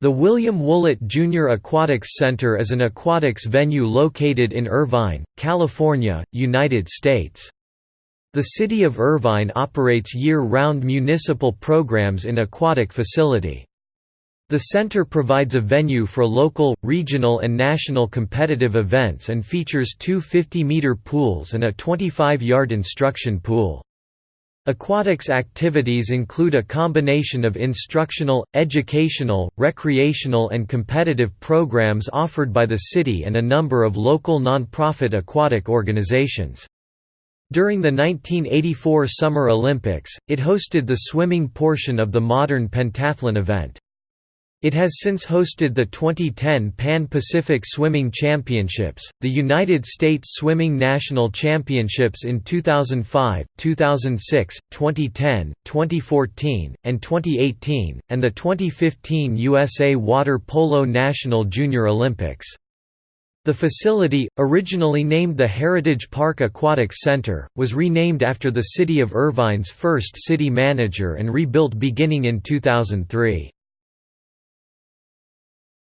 The William Woollett Jr. Aquatics Center is an aquatics venue located in Irvine, California, United States. The City of Irvine operates year-round municipal programs in aquatic facility. The center provides a venue for local, regional and national competitive events and features two 50-meter pools and a 25-yard instruction pool. Aquatics activities include a combination of instructional, educational, recreational and competitive programs offered by the city and a number of local non-profit aquatic organizations. During the 1984 Summer Olympics, it hosted the swimming portion of the modern pentathlon event. It has since hosted the 2010 Pan-Pacific Swimming Championships, the United States Swimming National Championships in 2005, 2006, 2010, 2014, and 2018, and the 2015 USA Water Polo National Junior Olympics. The facility, originally named the Heritage Park Aquatics Center, was renamed after the City of Irvine's first city manager and rebuilt beginning in 2003.